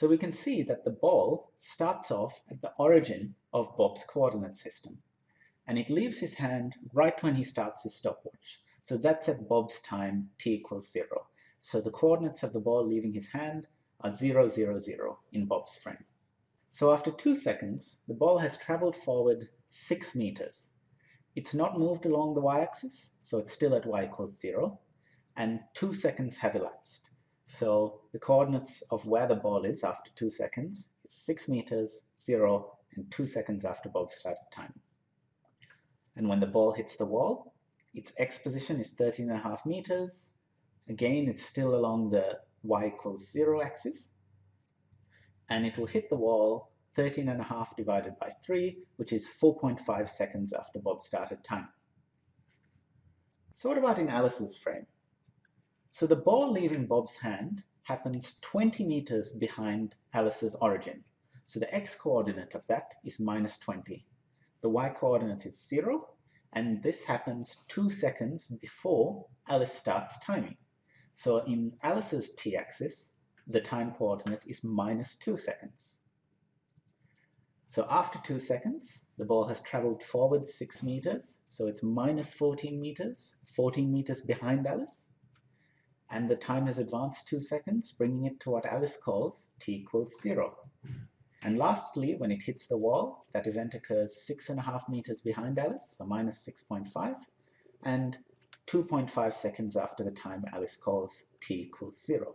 So we can see that the ball starts off at the origin of Bob's coordinate system, and it leaves his hand right when he starts his stopwatch. So that's at Bob's time t equals 0. So the coordinates of the ball leaving his hand are 0, 0, 0 in Bob's frame. So after 2 seconds, the ball has traveled forward 6 meters. It's not moved along the y-axis, so it's still at y equals 0, and 2 seconds have elapsed. So the coordinates of where the ball is after 2 seconds is 6 meters, 0, and 2 seconds after Bob started time. And when the ball hits the wall, its x position is 13.5 meters. Again, it's still along the y equals 0 axis. And it will hit the wall 13.5 divided by 3, which is 4.5 seconds after Bob started time. So what about in Alice's frame? So the ball leaving Bob's hand happens 20 meters behind Alice's origin. So the x-coordinate of that is minus 20. The y-coordinate is 0, and this happens 2 seconds before Alice starts timing. So in Alice's t-axis, the time coordinate is minus 2 seconds. So after 2 seconds, the ball has traveled forward 6 meters, so it's minus 14 meters, 14 meters behind Alice and the time has advanced 2 seconds, bringing it to what Alice calls t equals 0. And lastly, when it hits the wall, that event occurs 6.5 meters behind Alice, so minus 6.5, and 2.5 seconds after the time Alice calls t equals 0.